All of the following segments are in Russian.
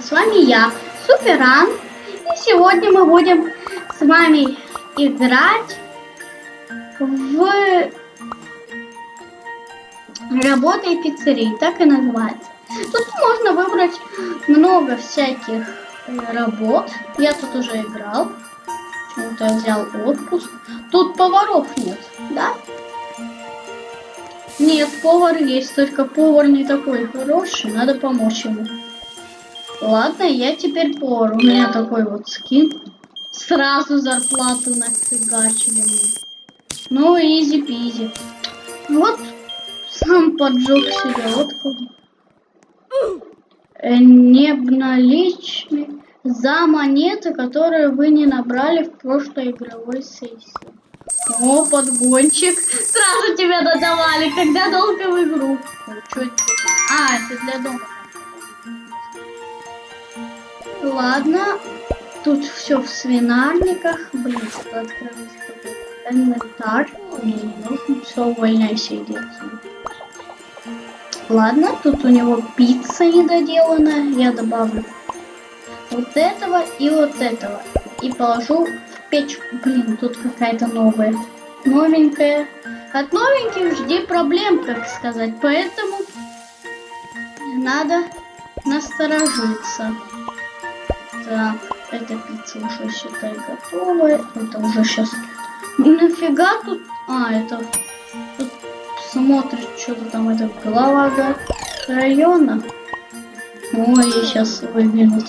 с вами я, Суперан. И сегодня мы будем с вами играть в работе пиццерии, так и называется. Тут можно выбрать много всяких работ. Я тут уже играл. Почему-то я взял отпуск. Тут поваров нет, да? Нет, повар есть, только повар не такой хороший, надо помочь ему. Ладно, я теперь повар, у меня такой вот скин. Сразу зарплату нафигачили мне. Ну, изи-пизи. Вот, сам поджег себе, вот э, Не обналичный за монеты, которые вы не набрали в прошлой игровой сессии. О, подгончик. Сразу тебя додавали, когда долго в игру. А, это для дома. Ладно. Тут все в свинарниках. Блин, тут открылся инвентарь. Нужно. Все, увольняйся, иди Ладно, тут у него пицца недоделанная. Я добавлю вот этого и вот этого. И положу печку. Блин, тут какая-то новая. Новенькая. От новеньких жди проблем, как сказать. Поэтому надо насторожиться. Так, эта пицца уже, считай, готовая. Это уже сейчас... Нафига тут... А, это... Тут смотрит, что-то там, это глава района. Ой, сейчас выглянут.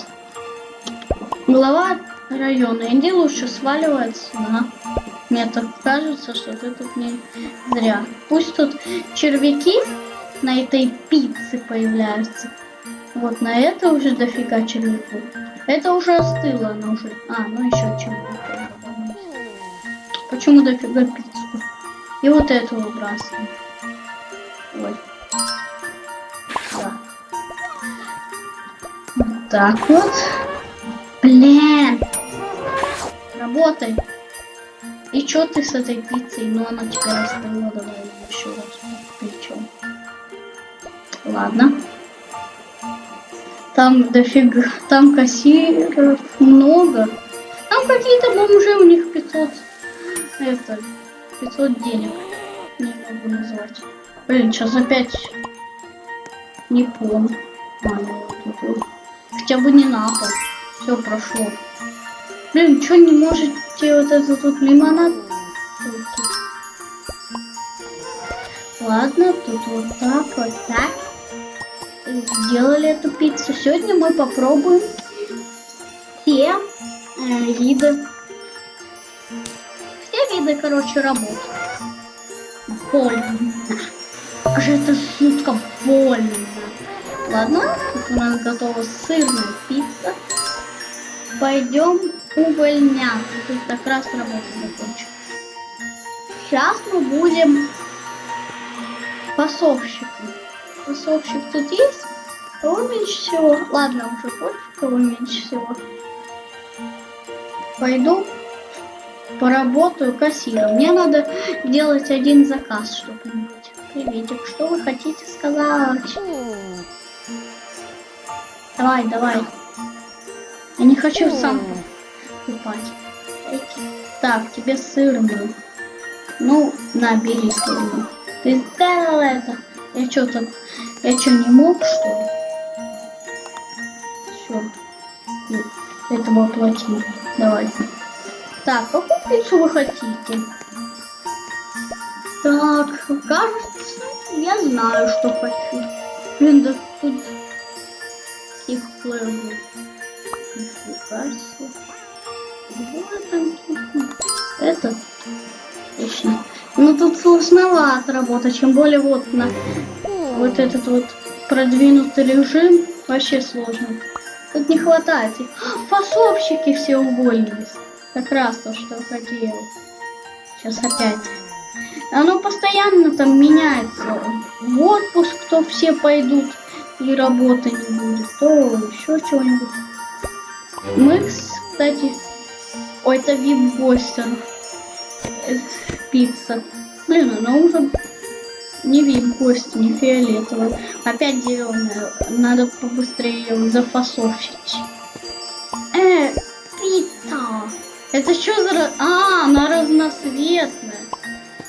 Глава района. Иди лучше сваливай отсюда. Мне так кажется, что ты тут не зря. Пусть тут червяки на этой пицце появляются. Вот на это уже дофига червяков. Это уже остыло, оно уже. А, ну еще червяк. Почему дофига пиццу? И вот эту выбрасываем. Ой. Да. Вот так вот. Блин работай. И что ты с этой пиццей? Ну она теперь остыла, давай еще раз. Причем. Ладно. Там дофига, там кассиров много. Там какие-то бомжи, у них 500, это, 500 денег. Не могу назвать. Блин, сейчас опять не ну, Хотя бы не на пол. Все прошло. Блин, что не можете вот это тут лимонад? Ладно, тут вот так, вот так. Сделали эту пиццу. Сегодня мы попробуем все э, виды. Все виды, короче, работ. Больно. Как же это жутко больно. Ладно, у нас готова сырная пицца. Пойдем увольняться. Тут как раз работа закончилась. Сейчас мы будем фасовщиком. Фасовщик тут есть? Кого меньше всего? Ладно, уже пофиг, кого меньше всего. Пойду поработаю кассиром. Мне надо делать один заказ, что-нибудь. Приветик, что вы хотите сказать? Давай, давай. Я не хочу сам покупать. Так, тебе сырную. Ну, набери сырную. Ты сделал это. Я что так? Я что, не мог, что ли? Все. Этого оплатил. Давай. Так, какую пиццу вы хотите? Так, кажется, я знаю, что хочу. Блин, да тут их плывут. Нифига себе. Это отлично. Ну тут сложновато работать, чем более вот на вот этот вот продвинутый режим вообще сложно. Тут не хватает. Фасовщики все уволились. Как раз то, что хотел. Сейчас опять. Оно постоянно там меняется. В отпуск то все пойдут и работы не будет, то еще чего-нибудь. Мы, кстати, Ой, это вип-бостер. Пицца. Блин, она уже Не видим кости, не фиолетовая. Опять зеленая. Надо побыстрее ее зафасовщить. Э, пицца. Это что за... А, она разноцветная.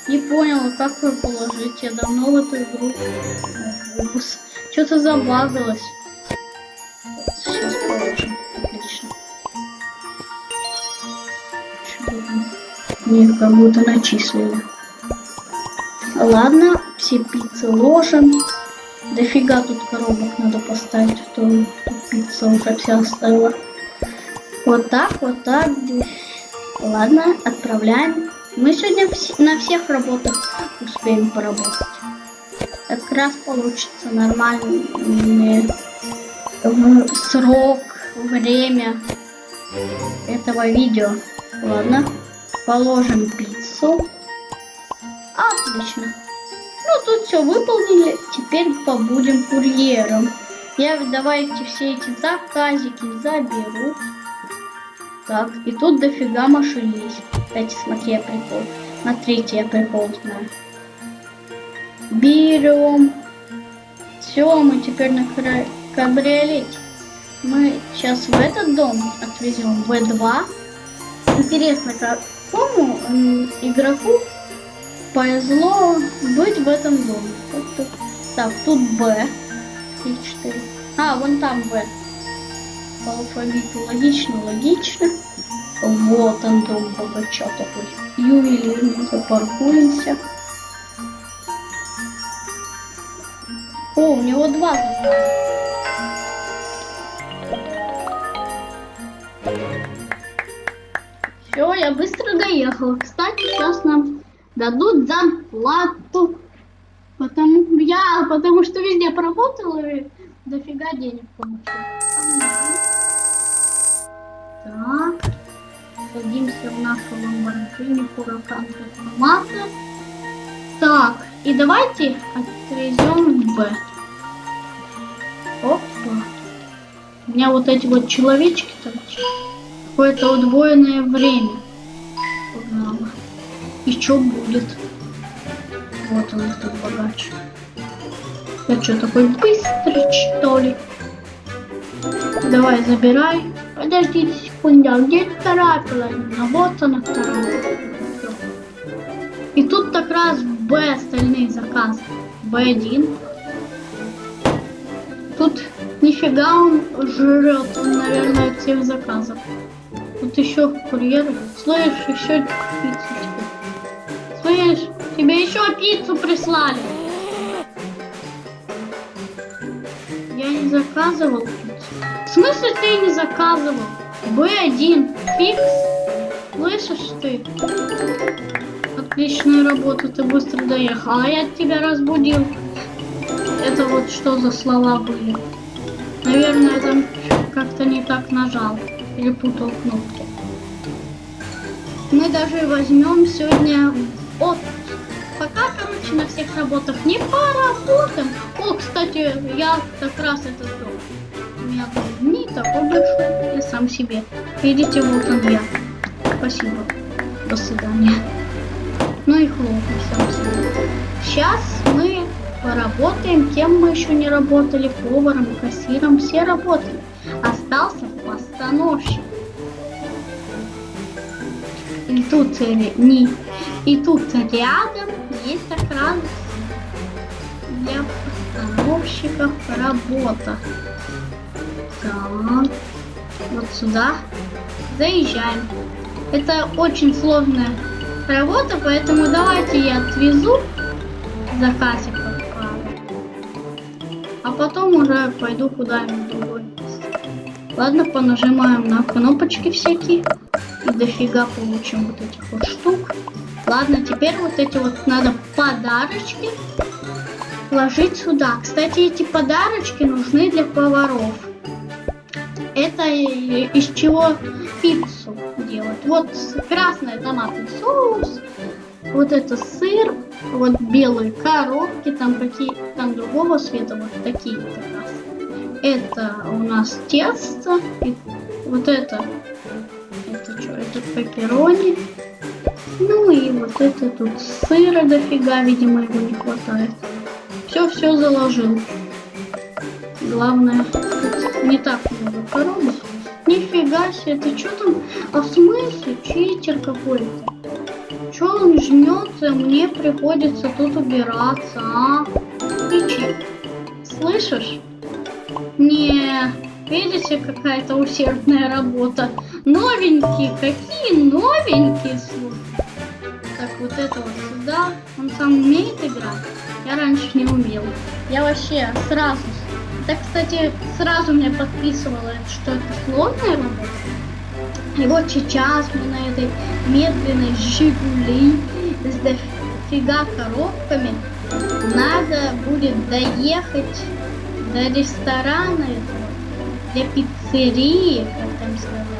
Не поняла, как ее положить. Я давно в эту игру. Что-то забагалось. Сейчас положим. Отлично. Мне как будто начислили. Ладно, все пиццы ложим. Дофига тут коробок надо поставить, а то пицца уже вся оставила. Вот так, вот так. Ладно, отправляем. Мы сегодня на всех работах успеем поработать. Как раз получится нормальный срок, время этого видео. Ладно, положим пиццу. Отлично. Ну, тут все выполнили. Теперь побудем курьером. Я давайте все эти заказики заберу. Так, и тут дофига машин есть. Кстати, смотри, я прикол. Смотрите, я прикол знаю. Берем. Все, мы теперь на кабриолете. Мы сейчас в этот дом отвезем В2. Интересно, какому игроку повезло быть в этом доме. Так, тут Б. И 4. А, вон там Б. По алфавиту логично, логично. Вот он дом богача такой. Ювелирный, запаркуемся. О, у него два Все, я быстро доехала. Кстати, сейчас нам дадут зарплату. Потому я, потому что везде поработала и дофига денег получила. Так. Садимся в нашу ламборджини Huracan Transformator. Так, и давайте отвезем Б. Опа. У меня вот эти вот человечки торчат. Какое-то удвоенное время. И что будет? Вот он, этот богач. Я что, такой быстрый, что ли? Давай, забирай. Подождите секунду, а где вторая половина? Вот она вторая. И тут как раз Б остальные заказы. Б1. Тут нифига он жрет, он, наверное, от всех заказов. Тут еще курьеры. Слышь, еще пиццу Слышь, тебе еще пиццу прислали. Я не заказывал пиццу. В смысле ты не заказывал? Б1, фикс. Слышишь ты? Отличная работа, ты быстро доехал. А я тебя разбудил. Это вот что за слова были? Наверное, там как-то не так нажал. Перепутал кнопки. Мы даже возьмем сегодня от пока, короче, на всех работах не поработаем. О, кстати, я как раз это сделал. У меня не такой большой, я сам себе. Видите, вот он я. Спасибо. До свидания. Ну и сам себе. Сейчас мы поработаем, кем мы еще не работали, поваром, кассиром, все работали. Остался постановщик. И тут не и тут рядом есть как раз для постановщиков работа. Так, вот сюда заезжаем. Это очень сложная работа, поэтому давайте я отвезу заказик а потом уже пойду куда-нибудь другое Ладно, понажимаем на кнопочки всякие. И дофига получим вот этих вот штук. Ладно, теперь вот эти вот надо подарочки ложить сюда. Кстати, эти подарочки нужны для поваров. Это из чего пиццу делать. Вот красный томатный соус, вот это сыр, вот белые коробки, там какие, там другого цвета, вот такие как раз. Это у нас тесто, и вот это, это что, это пепперони, Ну и вот это тут сыра дофига, видимо, его не хватает. Все-все заложил. Главное, тут не так много коробок. Нифига себе, ты что там? А в смысле? Читер какой-то. Че он жмется? Мне приходится тут убираться, а? Ты че? Слышишь? Не, видите, какая-то усердная работа. Новенькие, какие новенькие, слушай. Вот это вот сюда. Он сам умеет играть? Я раньше не умел. Я вообще сразу так, кстати, сразу мне подписывало, что это сложная работа. И вот сейчас мы на этой медленной Жигули с дофига коробками надо будет доехать до ресторана этого, для пиццерии, как там сказать.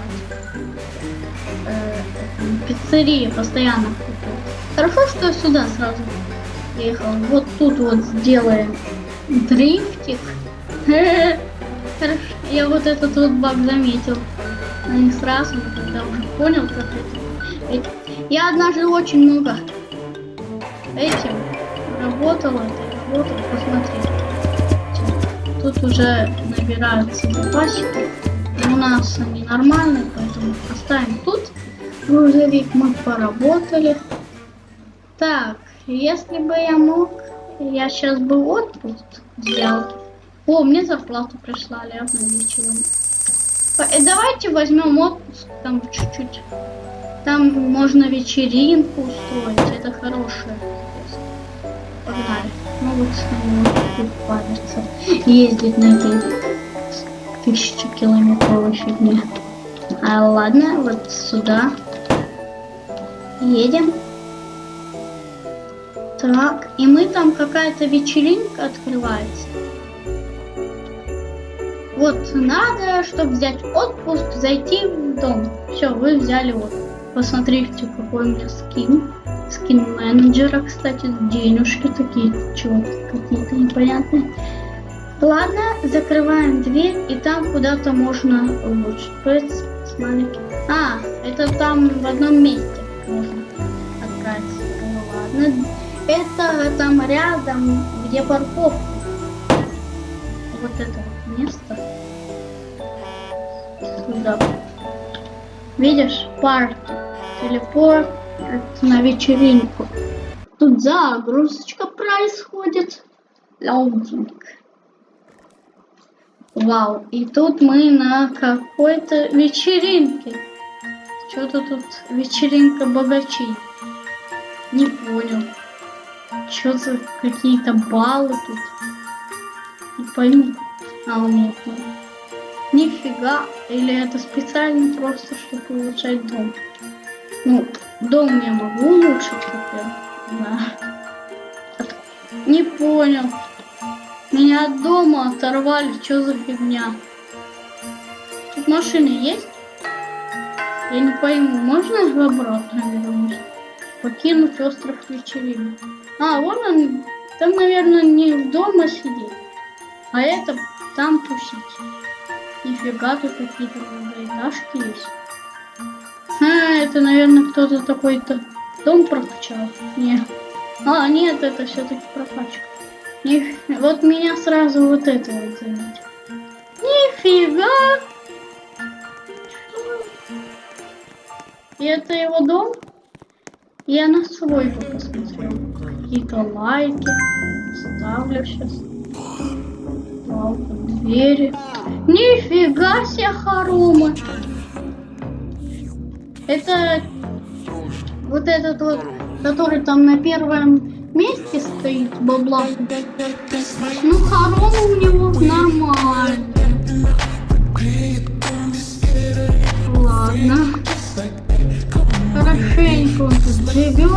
Э, пиццерии постоянно. Хорошо, что я сюда сразу ехал. Вот тут вот сделаем дрифтик. Хорошо, я вот этот вот баг заметил. Не сразу, когда уже понял, как это. Я однажды очень много этим работала, работал, посмотри. Тут уже набираются запасики. У нас они нормальные, поэтому оставим тут. Грузовик мы поработали. Так, если бы я мог, я сейчас бы отпуск взял. О, мне зарплату прислали, обналичиваем. Э, давайте возьмем отпуск, там чуть-чуть. Там можно вечеринку устроить, это хорошее. Погнали. Ну вот тут париться. Ездить на этой тысячи километровой фигне. А ладно, вот сюда. Едем. Так, и мы там какая-то вечеринка открывается. Вот надо, чтобы взять отпуск, зайти в дом. Все, вы взяли вот. Посмотрите, какой у меня скин. Скин менеджера, кстати, денежки такие, чего какие-то непонятные. Ладно, закрываем дверь, и там куда-то можно улучшить. Смотрите. А, это там в одном месте можно отправиться. Ну ладно. Это там рядом, где парковка. Вот это место. Сюда. Видишь, парк, телепорт на вечеринку. Тут загрузочка происходит. Лаудинг. Вау, и тут мы на какой-то вечеринке. Что-то тут вечеринка богачей. Не понял. Что за какие-то баллы тут? Не пойму. А, у меня Нифига. Или это специально просто, чтобы улучшать дом. Ну, дом я могу улучшить теперь. Да. Не понял. Меня от дома оторвали. Что за фигня? Тут машины есть? Я не пойму, можно обратно вернуть? Покинуть остров вечеринок. А, вон он. Там, наверное, не дома сидит. А это там тусить. Нифига тут какие-то многоэтажки есть. А, это, наверное, кто-то такой-то дом прокачал. Нет. А, нет, это все-таки прокачка. Ниф... Вот меня сразу вот это вот заметил. Нифига! И это его дом? Я на свой посмотрел. Какие-то лайки. Ставлю сейчас балка, двери. Нифига себе хоромы. Это вот этот вот, который там на первом месте стоит, бабла. Ну, хоромы у него нормально. inclusive